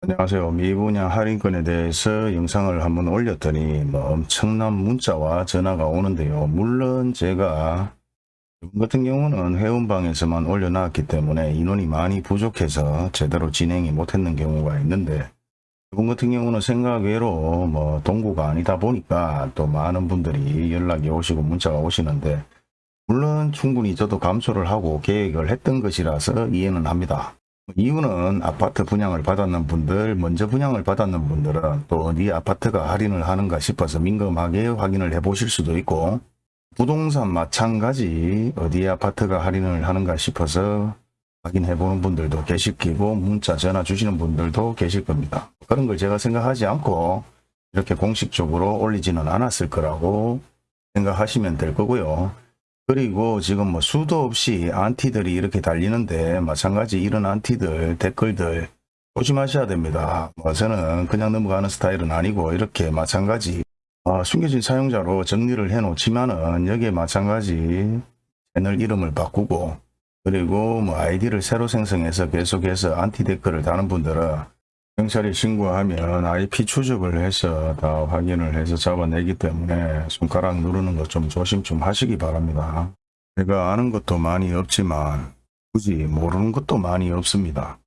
안녕하세요. 미분양 할인권에 대해서 영상을 한번 올렸더니 뭐 엄청난 문자와 전화가 오는데요. 물론 제가 같은 경우는 회원방에서만 올려놨기 때문에 인원이 많이 부족해서 제대로 진행이 못했는 경우가 있는데 이번 같은 경우는 생각외로 뭐 동구가 아니다 보니까 또 많은 분들이 연락이 오시고 문자가 오시는데 물론 충분히 저도 감수를 하고 계획을 했던 것이라서 이해는 합니다. 이유는 아파트 분양을 받았는 분들, 먼저 분양을 받았는 분들은 또 어디 아파트가 할인을 하는가 싶어서 민감하게 확인을 해 보실 수도 있고 부동산 마찬가지 어디 아파트가 할인을 하는가 싶어서 확인해 보는 분들도 계실 거고 문자 전화 주시는 분들도 계실 겁니다. 그런 걸 제가 생각하지 않고 이렇게 공식적으로 올리지는 않았을 거라고 생각하시면 될 거고요. 그리고 지금 뭐 수도 없이 안티들이 이렇게 달리는데 마찬가지 이런 안티들 댓글들 조심하셔야 됩니다. 뭐 저는 그냥 넘어가는 스타일은 아니고 이렇게 마찬가지 어, 숨겨진 사용자로 정리를 해 놓지만은 여기에 마찬가지 채널 이름을 바꾸고 그리고 뭐 아이디를 새로 생성해서 계속해서 안티 댓글을 다는 분들은 경찰에 신고하면 IP 추적을 해서 다 확인을 해서 잡아내기 때문에 손가락 누르는 것 좀 조심 좀 하시기 바랍니다. 제가 아는 것도 많이 없지만 굳이 모르는 것도 많이 없습니다.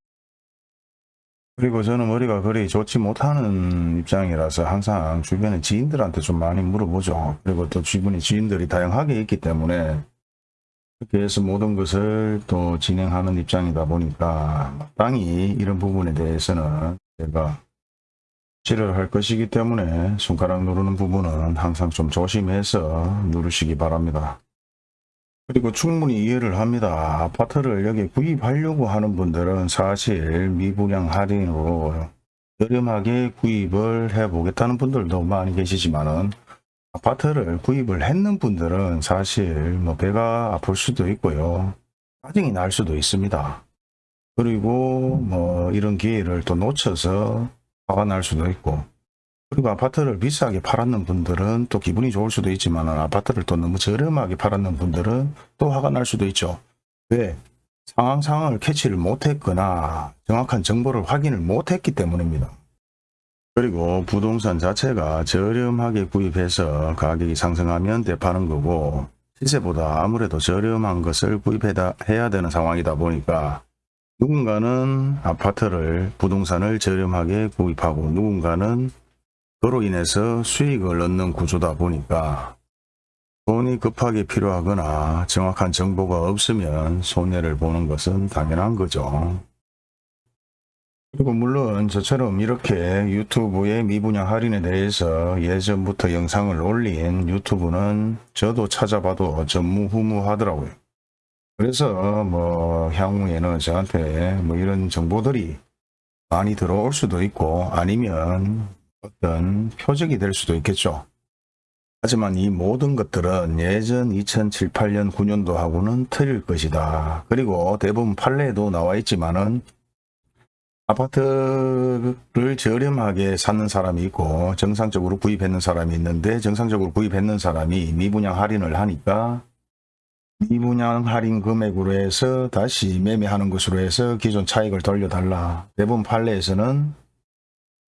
그리고 저는 머리가 그리 좋지 못하는 입장이라서 항상 주변에 지인들한테 좀 많이 물어보죠. 그리고 또 주변에 지인들이 다양하게 있기 때문에 그렇게 해서 모든 것을 또 진행하는 입장이다 보니까 마땅히 이런 부분에 대해서는 제가 지를 할 것이기 때문에 손가락 누르는 부분은 항상 좀 조심해서 누르시기 바랍니다. 그리고 충분히 이해를 합니다. 아파트를 여기 구입하려고 하는 분들은 사실 미분양 할인으로 저렴하게 구입을 해 보겠다는 분들도 많이 계시지만 은 아파트를 구입을 했는 분들은 사실 뭐 배가 아플 수도 있고요. 짜증이 날 수도 있습니다. 그리고 뭐 이런 기회를 또 놓쳐서 화가 날 수도 있고 그리고 아파트를 비싸게 팔았는 분들은 또 기분이 좋을 수도 있지만 아파트를 또 너무 저렴하게 팔았는 분들은 또 화가 날 수도 있죠. 왜? 상황 상황을 캐치를 못했거나 정확한 정보를 확인을 못했기 때문입니다. 그리고 부동산 자체가 저렴하게 구입해서 가격이 상승하면 대파는 거고 시세보다 아무래도 저렴한 것을 구입해야 되는 상황이다 보니까 누군가는 아파트를 부동산을 저렴하게 구입하고 누군가는 그로 인해서 수익을 얻는 구조다 보니까 돈이 급하게 필요하거나 정확한 정보가 없으면 손해를 보는 것은 당연한 거죠. 그리고 물론 저처럼 이렇게 유튜브의 미분양 할인에 대해서 예전부터 영상을 올린 유튜브는 저도 찾아봐도 전무후무하더라고요. 그래서 뭐 향후에는 저한테 뭐 이런 정보들이 많이 들어올 수도 있고 아니면 어떤 표적이 될 수도 있겠죠. 하지만 이 모든 것들은 예전 2007, 8년, 9년도하고는 틀릴 것이다. 그리고 대부분 판례에도 나와 있지만은 아파트를 저렴하게 사는 사람이 있고 정상적으로 구입했는 사람이 있는데 정상적으로 구입했는 사람이 미분양 할인을 하니까 미분양 할인 금액으로 해서 다시 매매하는 것으로 해서 기존 차익을 돌려달라. 대부분 판례에서는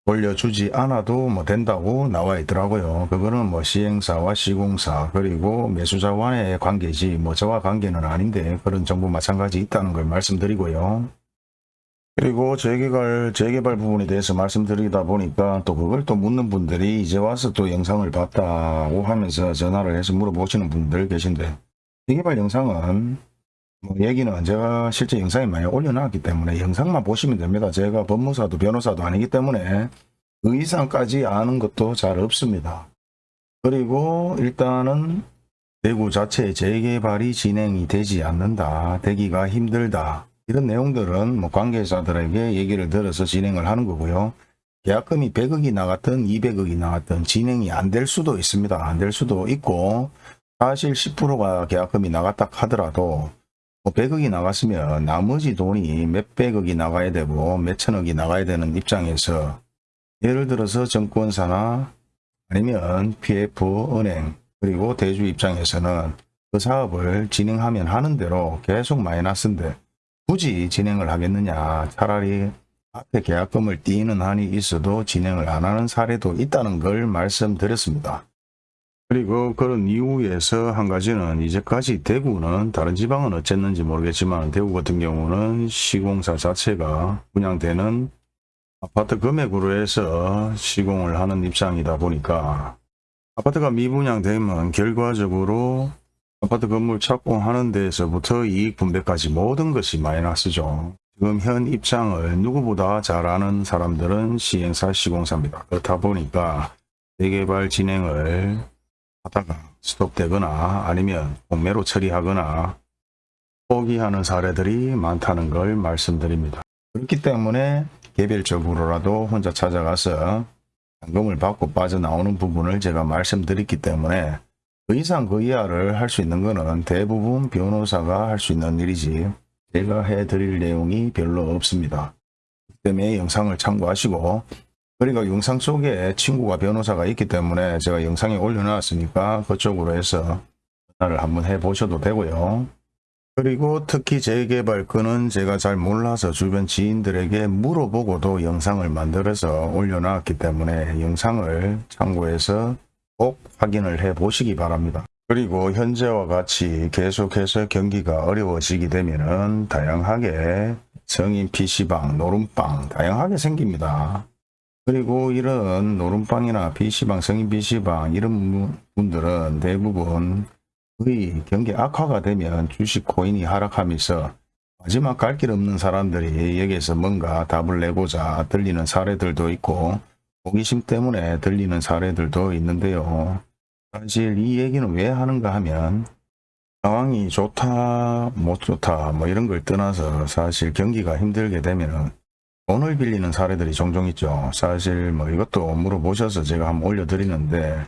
돌려주지 않아도 뭐 된다고 나와 있더라고요. 그거는 뭐 시행사와 시공사 그리고 매수자와의 관계지 뭐 저와 관계는 아닌데 그런 정보 마찬가지 있다는 걸 말씀드리고요. 그리고 재개발, 재개발 부분에 대해서 말씀드리다 보니까 또 그걸 또 묻는 분들이 이제 와서 또 영상을 봤다고 하면서 전화를 해서 물어보시는 분들 계신데 재 개발 영상은 뭐 얘기는 제가 실제 영상에 많이 올려놨기 때문에 영상만 보시면 됩니다. 제가 법무사도 변호사도 아니기 때문에 그 이상까지 아는 것도 잘 없습니다. 그리고 일단은 대구 자체 재개발이 진행이 되지 않는다. 되기가 힘들다. 이런 내용들은 뭐 관계자들에게 얘기를 들어서 진행을 하는 거고요. 계약금이 100억이 나갔든 200억이 나갔든 진행이 안 될 수도 있습니다. 안 될 수도 있고 사실 10%가 계약금이 나갔다 하더라도 뭐 100억이 나갔으면 나머지 돈이 몇백억이 나가야 되고 몇천억이 나가야 되는 입장에서 예를 들어서 정권사나 아니면 PF, 은행 그리고 대주 입장에서는 그 사업을 진행하면 하는 대로 계속 마이너스인데 굳이 진행을 하겠느냐 차라리 앞에 계약금을 띄는 한이 있어도 진행을 안 하는 사례도 있다는 걸 말씀드렸습니다. 그리고 그런 이후에서 한 가지는 이제까지 대구는 다른 지방은 어쨌는지 모르겠지만 대구 같은 경우는 시공사 자체가 분양되는 아파트 금액으로 해서 시공을 하는 입장이다 보니까 아파트가 미분양되면 결과적으로 아파트 건물 착공하는 데에서부터 이익 분배까지 모든 것이 마이너스죠. 지금 현 입장을 누구보다 잘 아는 사람들은 시행사 시공사입니다. 그렇다 보니까 재개발 진행을 하다가 스톱되거나 아니면 공매로 처리하거나 포기하는 사례들이 많다는 걸 말씀드립니다. 그렇기 때문에 개별적으로라도 혼자 찾아가서 잔금을 받고 빠져나오는 부분을 제가 말씀드렸기 때문에 그 이상 그 이하를 할 수 있는 것은 대부분 변호사가 할 수 있는 일이지 제가 해드릴 내용이 별로 없습니다. 그 때문에 영상을 참고하시고 그리고 영상 속에 친구가 변호사가 있기 때문에 제가 영상에 올려놨으니까 그쪽으로 해서 전화를 한번 해보셔도 되고요. 그리고 특히 재개발 건은 제가 잘 몰라서 주변 지인들에게 물어보고도 영상을 만들어서 올려놨기 때문에 영상을 참고해서 꼭 확인을 해 보시기 바랍니다. 그리고 현재와 같이 계속해서 경기가 어려워지게 되면 은 다양하게 성인 PC방, 노름방 다양하게 생깁니다. 그리고 이런 노름방이나 PC방, 성인 PC방 이런 분들은 대부분 거의 경기 악화가 되면 주식 코인이 하락하면서 마지막 갈 길 없는 사람들이 여기에서 뭔가 답을 내고자 들리는 사례들도 있고 호기심 때문에 들리는 사례들도 있는데요. 사실 이 얘기는 왜 하는가 하면 상황이 좋다 못 좋다 뭐 이런 걸 떠나서 사실 경기가 힘들게 되면 돈을 빌리는 사례들이 종종 있죠. 사실 뭐 이것도 물어보셔서 제가 한번 올려드리는데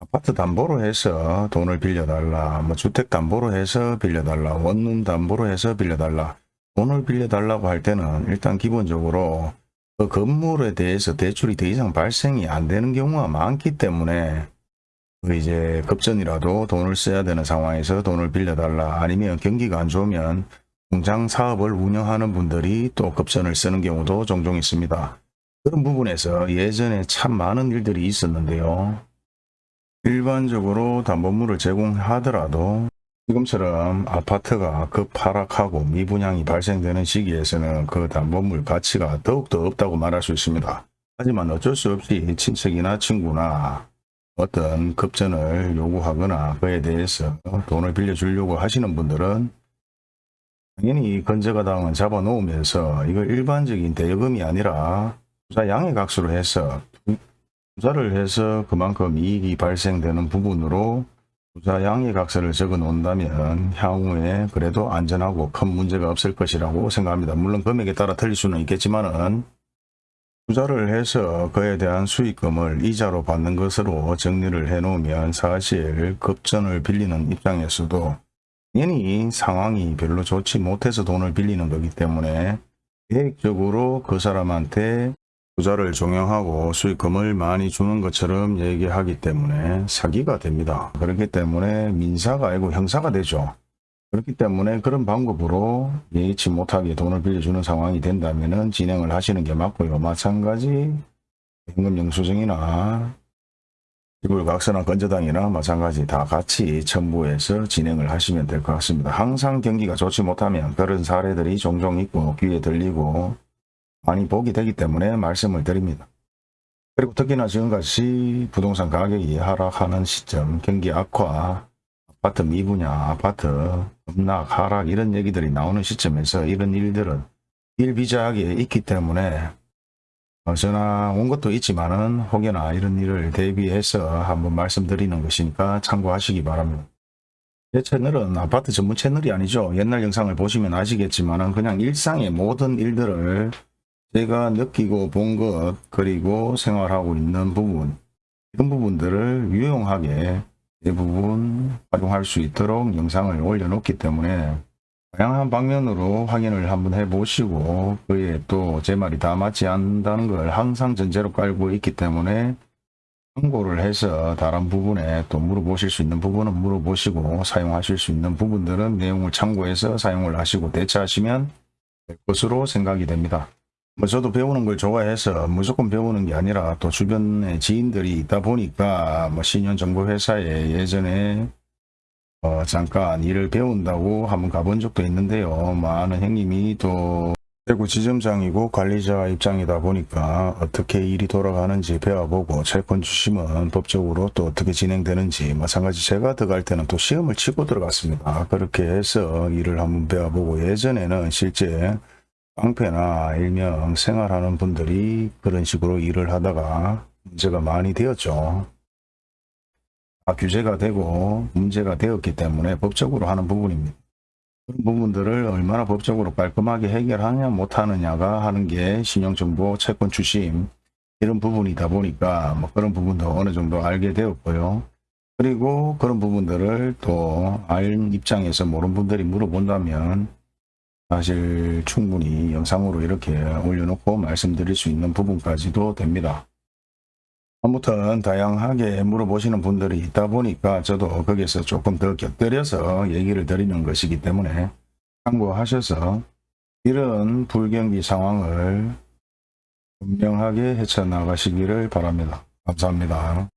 아파트 담보로 해서 돈을 빌려달라 뭐 주택 담보로 해서 빌려달라 원룸 담보로 해서 빌려달라 돈을 빌려달라고 할 때는 일단 기본적으로 그 건물에 대해서 대출이 더 이상 발생이 안 되는 경우가 많기 때문에 그 이제 급전이라도 돈을 써야 되는 상황에서 돈을 빌려달라 아니면 경기가 안 좋으면 공장 사업을 운영하는 분들이 또 급전을 쓰는 경우도 종종 있습니다. 그런 부분에서 예전에 참 많은 일들이 있었는데요. 일반적으로 담보물을 제공하더라도 지금처럼 아파트가 급하락하고 미분양이 발생되는 시기에서는 그 담보물 가치가 더욱더 없다고 말할 수 있습니다. 하지만 어쩔 수 없이 친척이나 친구나 어떤 급전을 요구하거나 그에 대해서 돈을 빌려주려고 하시는 분들은 당연히 건재가당은 잡아놓으면서 이걸 일반적인 대여금이 아니라 투자 양해각수로 해서 투자를 해서 그만큼 이익이 발생되는 부분으로 투자 양해각서를 적어 놓는다면 향후에 그래도 안전하고 큰 문제가 없을 것이라고 생각합니다. 물론 금액에 따라 틀릴 수는 있겠지만 은 투자를 해서 그에 대한 수익금을 이자로 받는 것으로 정리를 해 놓으면 사실 급전을 빌리는 입장에서도 당연히 상황이 별로 좋지 못해서 돈을 빌리는 거기 때문에 계획적으로 그 사람한테 투자를 종용하고 수익금을 많이 주는 것처럼 얘기하기 때문에 사기가 됩니다. 그렇기 때문에 민사가 아니고 형사가 되죠. 그렇기 때문에 그런 방법으로 예의치 못하게 돈을 빌려주는 상황이 된다면 진행을 하시는 게 맞고요. 마찬가지 현금 영수증이나 지불각서나 건저당이나 마찬가지 다 같이 첨부해서 진행을 하시면 될 것 같습니다. 항상 경기가 좋지 못하면 그런 사례들이 종종 있고 귀에 들리고 많이 보게 되기 때문에 말씀을 드립니다. 그리고 특히나 지금같이 부동산 가격이 하락하는 시점, 경기 악화, 아파트 미분양, 아파트 급락, 하락 이런 얘기들이 나오는 시점에서 이런 일들은 일비자하게 있기 때문에 전화 온 것도 있지만은 혹여나 이런 일을 대비해서 한번 말씀드리는 것이니까 참고하시기 바랍니다. 제 채널은 아파트 전문 채널이 아니죠. 옛날 영상을 보시면 아시겠지만은 그냥 일상의 모든 일들을 제가 느끼고 본 것 그리고 생활하고 있는 부분 이런 부분들을 유용하게 대부분 활용할 수 있도록 영상을 올려놓기 때문에 다양한 방면으로 확인을 한번 해보시고 그에 또 제 말이 다 맞지 않는다는 걸 항상 전제로 깔고 있기 때문에 참고를 해서 다른 부분에 또 물어보실 수 있는 부분은 물어보시고 사용하실 수 있는 부분들은 내용을 참고해서 사용을 하시고 대처하시면 될 것으로 생각이 됩니다. 뭐 저도 배우는 걸 좋아해서 무조건 배우는 게 아니라 또 주변에 지인들이 있다 보니까 뭐 신용정보회사에 예전에 어 잠깐 일을 배운다고 한번 가본 적도 있는데요. 많은 형님이 또 대구 지점장이고 관리자 입장이다 보니까 어떻게 일이 돌아가는지 배워보고 채권 주심은 법적으로 또 어떻게 진행되는지 마찬가지 제가 들어갈 때는 또 시험을 치고 들어갔습니다. 그렇게 해서 일을 한번 배워보고 예전에는 실제 깡패나 일명 생활하는 분들이 그런 식으로 일을 하다가 문제가 많이 되었죠. 다 규제가 되고 문제가 되었기 때문에 법적으로 하는 부분입니다. 그런 부분들을 얼마나 법적으로 깔끔하게 해결하냐 못하느냐가 하는 게 신용정보 채권 주심 이런 부분이다 보니까 뭐 그런 부분도 어느 정도 알게 되었고요. 그리고 그런 부분들을 또 알 입장에서 모르는 분들이 물어본다면 사실 충분히 영상으로 이렇게 올려놓고 말씀드릴 수 있는 부분까지도 됩니다. 아무튼 다양하게 물어보시는 분들이 있다 보니까 저도 거기서 조금 더 곁들여서 얘기를 드리는 것이기 때문에 참고하셔서 이런 불경기 상황을 분명하게 헤쳐나가시기를 바랍니다. 감사합니다.